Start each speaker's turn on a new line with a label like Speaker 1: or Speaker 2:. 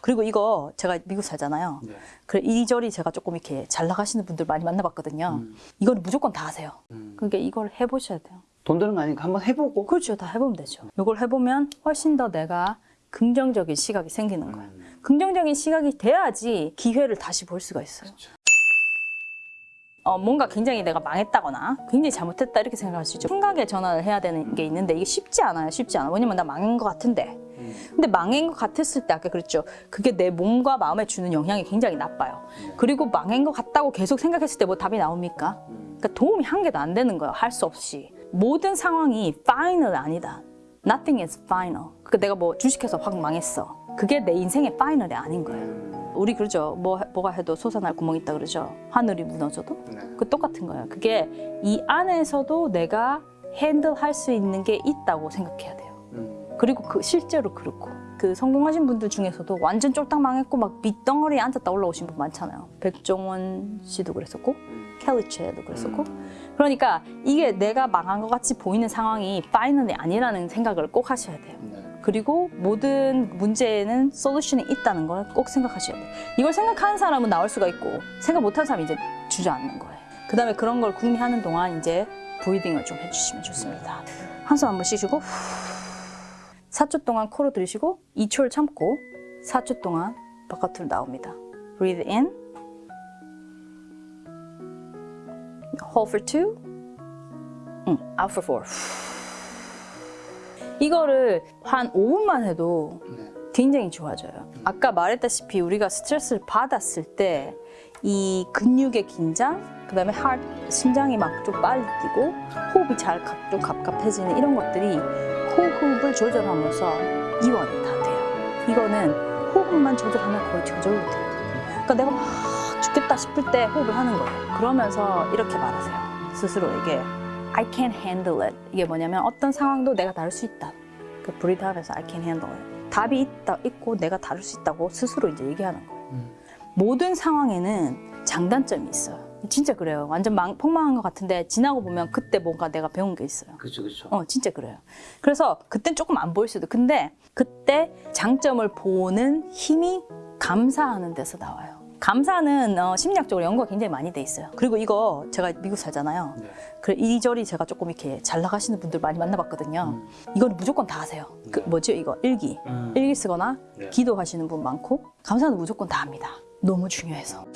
Speaker 1: 그리고 이거 제가 미국 살잖아요.
Speaker 2: 네.
Speaker 1: 그래 이리저리 제가 조금 이렇게 잘 나가시는 분들 많이 만나봤거든요.
Speaker 2: 음.
Speaker 1: 이거는 무조건 다 하세요.
Speaker 2: 음.
Speaker 1: 그러니까 이걸 해보셔야 돼요.
Speaker 2: 돈 드는 거 아니니까 한번 해보고.
Speaker 1: 그렇죠. 다 해보면 되죠. 이걸 해보면 훨씬 더 내가 긍정적인 시각이 생기는 거예요.
Speaker 2: 음.
Speaker 1: 긍정적인 시각이 돼야지 기회를 다시 볼 수가 있어요.
Speaker 2: 그렇죠.
Speaker 1: 어, 뭔가 굉장히 내가 망했다거나 굉장히 잘못했다 이렇게 생각할 수 있죠. 생각의 전환을 해야 되는 게 있는데 이게 쉽지 않아요. 쉽지 않아. 왜냐면 나 망한 것 같은데.
Speaker 2: 음.
Speaker 1: 근데 망한 것 같았을 때 아까 그랬죠. 그게 내 몸과 마음에 주는 영향이 굉장히 나빠요. 그리고 망한 것 같다고 계속 생각했을 때 뭐 답이 나옵니까?
Speaker 2: 음.
Speaker 1: 그러니까 도움이 한 개도 안 되는 거예요. 할 수 없이. 모든 상황이 final 아니다. Nothing is final. 그러니까 내가 뭐 주식해서 확 망했어. 그게 내 인생의 final이 아닌 거예요. 우리 그러죠. 뭐, 뭐가 해도 솟아날 구멍이 있다 그러죠. 하늘이 무너져도.
Speaker 2: 네.
Speaker 1: 그 똑같은 거예요. 그게 이 안에서도 내가 핸들할 수 있는 게 있다고 생각해야 돼요.
Speaker 2: 음.
Speaker 1: 그리고 그 실제로 그렇고 그 성공하신 분들 중에서도 완전 쫄딱 망했고 막 밑덩어리에 앉았다 올라오신 분 많잖아요. 백종원 씨도 그랬었고 켈리체도 그랬었고 그러니까 이게 내가 망한 것 같이 보이는 상황이 파이널이 아니라는 생각을 꼭 하셔야 돼요.
Speaker 2: 네.
Speaker 1: 그리고 모든 문제에는 솔루션이 있다는 걸 꼭 생각하셔야 돼요. 이걸 생각하는 사람은 나올 수가 있고 생각 못하는 사람은 이제 주저앉는 거예요. 그 다음에 그런 걸 궁리하는 동안 이제 브리딩을 좀 해주시면 좋습니다. 한숨 한번 쉬시고 4초 동안 코로 들이쉬고 2초를 참고 4초 동안 바깥으로 나옵니다. Breathe in. Hold for 2. 응, out for 4. 이거를 한 5분만 해도
Speaker 2: 네.
Speaker 1: 굉장히 좋아져요. 아까 말했다시피 우리가 스트레스를 받았을 때 이 근육의 긴장, 그 다음에 하트, 심장이 막 좀 빨리 뛰고 호흡이 잘 좀 갑갑해지는 이런 것들이 호흡을 조절하면서 이완이 다 돼요. 이거는 호흡만 조절하면 거의 저절로 돼요. 그러니까 내가 막 죽겠다 싶을 때 호흡을 하는 거예요. 그러면서 이렇게 말하세요. 스스로에게 I can handle it. 이게 뭐냐면 어떤 상황도 내가 다룰 수 있다. 그 breathe 하면서 I can handle it. 답이 있다, 있고 내가 다룰 수 있다고 스스로 이제 얘기하는 거예요.
Speaker 2: 음.
Speaker 1: 모든 상황에는 장단점이 있어요. 진짜 그래요. 완전 망, 폭망한 것 같은데 지나고 보면 그때 뭔가 내가 배운 게 있어요.
Speaker 2: 그렇죠, 그렇죠.
Speaker 1: 어, 진짜 그래요. 그래서 그땐 조금 안 보일 수도. 근데 그때 장점을 보는 힘이 감사하는 데서 나와요. 감사는 어, 심리학적으로 연구가 굉장히 많이 돼 있어요. 그리고 이거 제가 미국 살잖아요.
Speaker 2: 네.
Speaker 1: 그래 이리저리 제가 조금 이렇게 잘 나가시는 분들 많이 만나봤거든요.
Speaker 2: 음.
Speaker 1: 이거는 무조건 다 하세요. 그
Speaker 2: 네.
Speaker 1: 뭐죠 이거 일기.
Speaker 2: 음.
Speaker 1: 일기 쓰거나
Speaker 2: 네.
Speaker 1: 기도하시는 분 많고 감사는 무조건 다 합니다. 너무 중요해서.